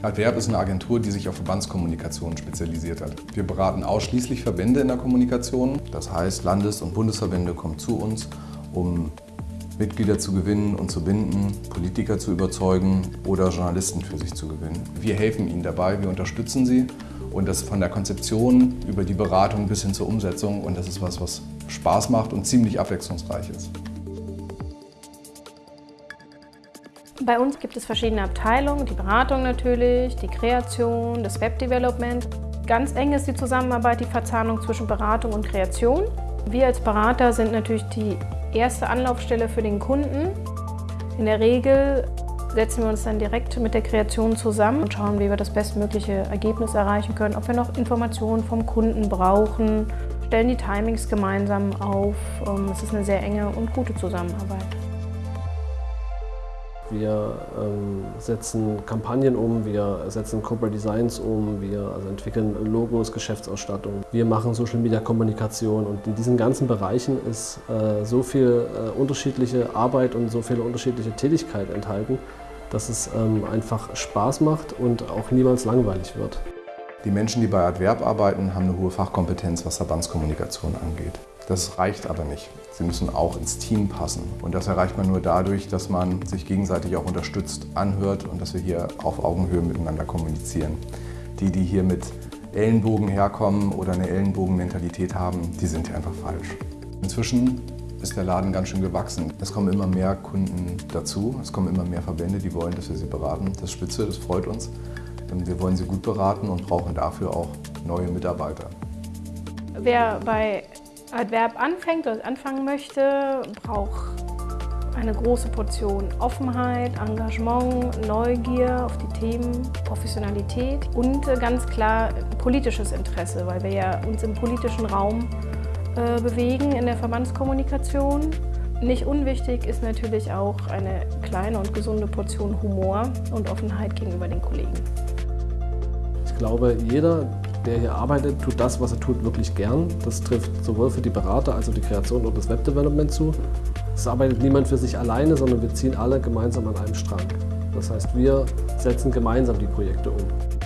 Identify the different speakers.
Speaker 1: Adverb ist eine Agentur, die sich auf Verbandskommunikation spezialisiert hat. Wir beraten ausschließlich Verbände in der Kommunikation. Das heißt, Landes- und Bundesverbände kommen zu uns, um Mitglieder zu gewinnen und zu binden, Politiker zu überzeugen oder Journalisten für sich zu gewinnen. Wir helfen ihnen dabei, wir unterstützen sie und das von der Konzeption über die Beratung bis hin zur Umsetzung und das ist was, was Spaß macht und ziemlich abwechslungsreich ist.
Speaker 2: Bei uns gibt es verschiedene Abteilungen, die Beratung natürlich, die Kreation, das Webdevelopment. Ganz eng ist die Zusammenarbeit, die Verzahnung zwischen Beratung und Kreation. Wir als Berater sind natürlich die erste Anlaufstelle für den Kunden. In der Regel setzen wir uns dann direkt mit der Kreation zusammen und schauen, wie wir das bestmögliche Ergebnis erreichen können, ob wir noch Informationen vom Kunden brauchen, stellen die Timings gemeinsam auf. Ähm, es ist eine sehr enge und gute Zusammenarbeit.
Speaker 3: Wir ähm, setzen Kampagnen um, wir setzen Corporate Designs um, wir also entwickeln Logos, Geschäftsausstattung. Wir machen Social Media Kommunikation und in diesen ganzen Bereichen ist äh, so viel äh, unterschiedliche Arbeit und so viele unterschiedliche Tätigkeit enthalten, dass es ähm, einfach Spaß macht und auch niemals langweilig wird.
Speaker 1: Die Menschen, die bei Adverb arbeiten, haben eine hohe Fachkompetenz, was Verbandskommunikation angeht. Das reicht aber nicht. Sie müssen auch ins Team passen. Und das erreicht man nur dadurch, dass man sich gegenseitig auch unterstützt, anhört und dass wir hier auf Augenhöhe miteinander kommunizieren. Die, die hier mit Ellenbogen herkommen oder eine Ellenbogenmentalität haben, die sind hier einfach falsch. Inzwischen ist der Laden ganz schön gewachsen. Es kommen immer mehr Kunden dazu, es kommen immer mehr Verbände, die wollen, dass wir sie beraten. Das ist spitze, das freut uns. Wir wollen sie gut beraten und brauchen dafür auch neue Mitarbeiter.
Speaker 2: Wer bei Adverb anfängt oder anfangen möchte, braucht eine große Portion Offenheit, Engagement, Neugier auf die Themen, Professionalität und ganz klar politisches Interesse, weil wir ja uns im politischen Raum äh, bewegen in der Verbandskommunikation. Nicht unwichtig ist natürlich auch eine kleine und gesunde Portion Humor und Offenheit gegenüber den Kollegen.
Speaker 3: Ich glaube, jeder, der hier arbeitet, tut das, was er tut, wirklich gern. Das trifft sowohl für die Berater als auch die Kreation und das Webdevelopment zu. Es arbeitet niemand für sich alleine, sondern wir ziehen alle gemeinsam an einem Strang. Das heißt, wir setzen gemeinsam die Projekte um.